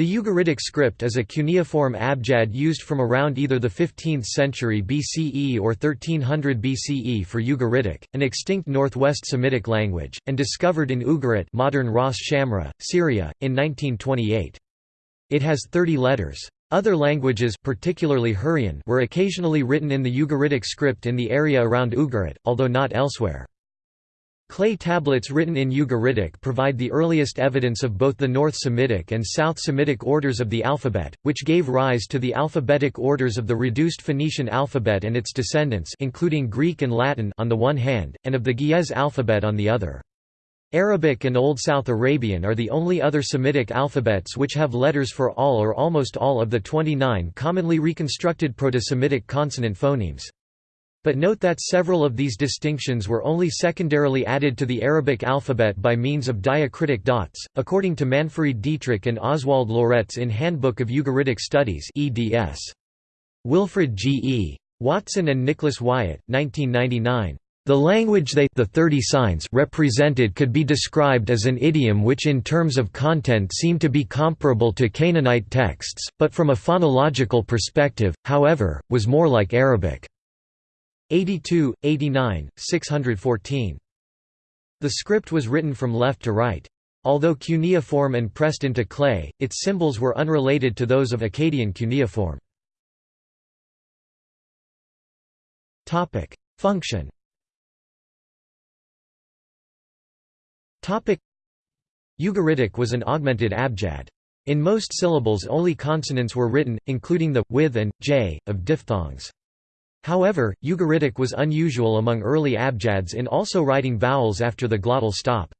The Ugaritic script is a cuneiform abjad used from around either the 15th century BCE or 1300 BCE for Ugaritic, an extinct northwest Semitic language, and discovered in Ugarit modern Ras Shamra, Syria, in 1928. It has 30 letters. Other languages particularly Hurrian were occasionally written in the Ugaritic script in the area around Ugarit, although not elsewhere. Clay tablets written in Ugaritic provide the earliest evidence of both the North Semitic and South Semitic orders of the alphabet, which gave rise to the alphabetic orders of the reduced Phoenician alphabet and its descendants including Greek and Latin on the one hand, and of the Ge'ez alphabet on the other. Arabic and Old South Arabian are the only other Semitic alphabets which have letters for all or almost all of the 29 commonly reconstructed Proto-Semitic consonant phonemes. But note that several of these distinctions were only secondarily added to the Arabic alphabet by means of diacritic dots, according to Manfred Dietrich and Oswald Loretz in Handbook of Ugaritic Studies eds. Wilfred G. E. Watson and Nicholas Wyatt, 1999. The language they the 30 signs represented could be described as an idiom which in terms of content seemed to be comparable to Canaanite texts, but from a phonological perspective, however, was more like Arabic. 82, 89, 614. The script was written from left to right. Although cuneiform and pressed into clay, its symbols were unrelated to those of Akkadian cuneiform. Function Ugaritic was an augmented abjad. In most syllables only consonants were written, including the, with and, j, of diphthongs. However, Ugaritic was unusual among early abjads in also writing vowels after the glottal stop.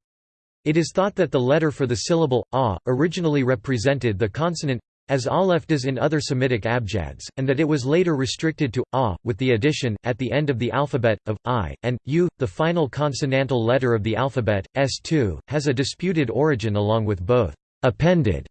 It is thought that the letter for the syllable, a, originally represented the consonant as aleph does in other Semitic abjads, and that it was later restricted to a, with the addition, at the end of the alphabet, of i, and u. The final consonantal letter of the alphabet, s2, has a disputed origin along with both appended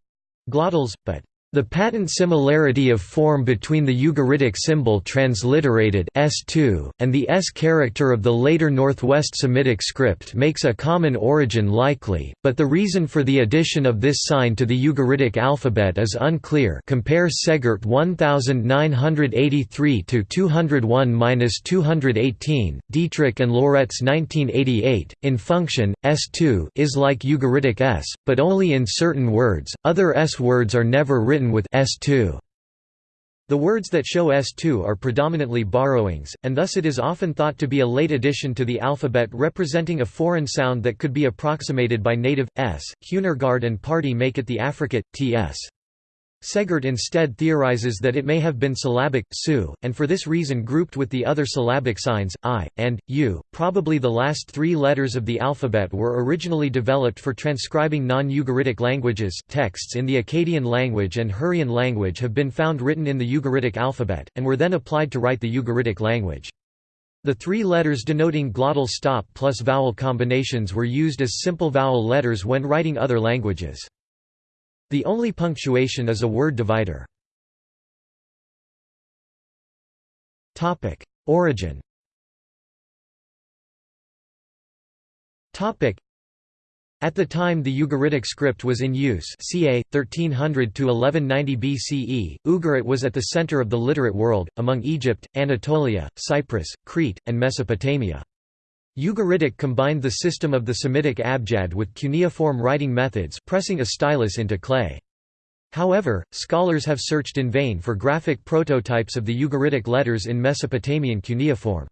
glottals, but the patent similarity of form between the Ugaritic symbol transliterated S2, and the S character of the later Northwest Semitic script makes a common origin likely, but the reason for the addition of this sign to the Ugaritic alphabet is unclear. Compare Segert 1983 to 201-218, Dietrich and Loretz 1988. In function, S2 is like Ugaritic S, but only in certain words, other S words are never written written with S2. The words that show S2 are predominantly borrowings, and thus it is often thought to be a late addition to the alphabet representing a foreign sound that could be approximated by native, s. Huehnergard and Pardee make it the affricate, ts. Segert instead theorizes that it may have been syllabic, su, and for this reason grouped with the other syllabic signs, i, and, u. Probably the last three letters of the alphabet were originally developed for transcribing non-Ugaritic languages texts in the Akkadian language and Hurrian language have been found written in the Ugaritic alphabet, and were then applied to write the Ugaritic language. The three letters denoting glottal stop plus vowel combinations were used as simple vowel letters when writing other languages. The only punctuation is a word divider. Origin at the time the Ugaritic script was in use ca. 1300 to 1190 BCE, Ugarit was at the center of the literate world, among Egypt, Anatolia, Cyprus, Crete, and Mesopotamia. Ugaritic combined the system of the Semitic abjad with cuneiform writing methods pressing a stylus into clay. However, scholars have searched in vain for graphic prototypes of the Ugaritic letters in Mesopotamian cuneiform.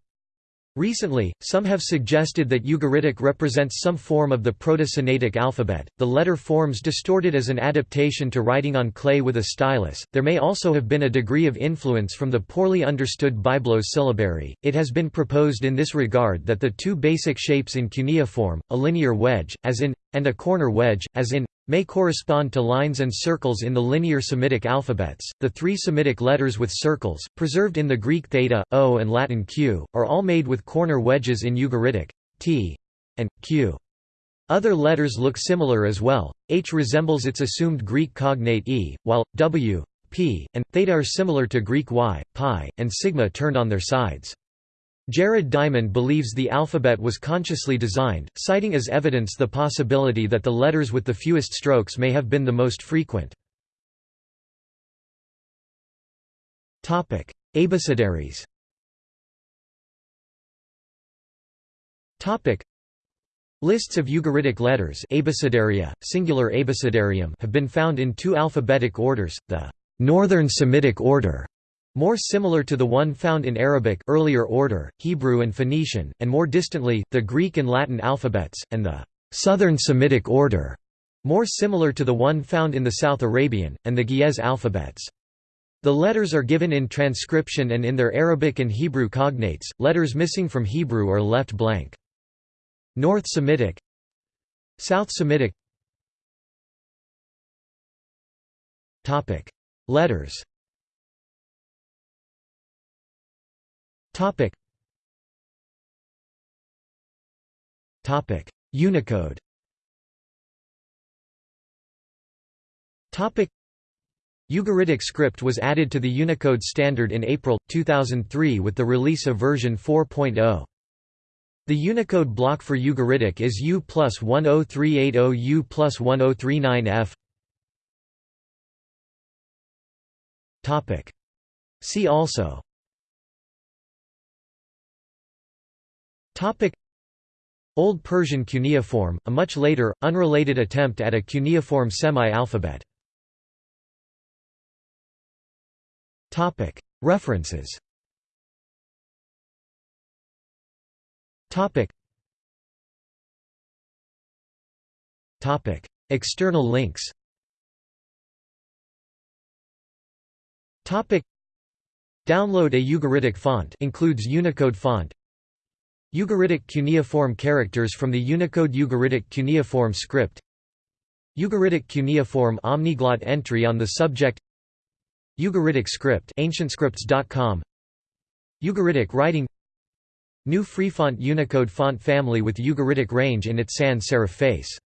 Recently, some have suggested that Ugaritic represents some form of the Proto-Sinaitic alphabet, the letter forms distorted as an adaptation to writing on clay with a stylus. There may also have been a degree of influence from the poorly understood Byblos syllabary. It has been proposed in this regard that the two basic shapes in cuneiform, a linear wedge, as in, and a corner wedge, as in, may correspond to lines and circles in the linear Semitic alphabets. The three Semitic letters with circles, preserved in the Greek theta, o, and Latin q, are all made with corner wedges in Ugaritic, t and q. Other letters look similar as well. H resembles its assumed Greek cognate e, while w, p, and theta are similar to Greek y, pi, and sigma turned on their sides. Jared Diamond believes the alphabet was consciously designed, citing as evidence the possibility that the letters with the fewest strokes may have been the most frequent. Abecedaries Lists of Ugaritic letters abecedaria, singular abecedarium have been found in two alphabetic orders, the Northern Semitic order more similar to the one found in Arabic earlier order, Hebrew and Phoenician, and more distantly, the Greek and Latin alphabets, and the Southern Semitic order, more similar to the one found in the South Arabian, and the Ge'ez alphabets. The letters are given in transcription and in their Arabic and Hebrew cognates, letters missing from Hebrew are left blank. North Semitic South Semitic Letters Unicode Topic. Ugaritic script was added to the Unicode standard in April, 2003 with the release of version 4.0. The Unicode block for Ugaritic is U plus 10380 U plus 1039F. Topic. See also Old Persian cuneiform, a much later, unrelated attempt at a cuneiform semi-alphabet. References. External links. Topic. Download a Ugaritic font includes Unicode font Ugaritic cuneiform characters from the Unicode Ugaritic cuneiform script. Ugaritic cuneiform omniglot entry on the subject. Ugaritic script ancientscripts.com Ugaritic writing. New Freefont Unicode font family with Ugaritic range in its sans serif face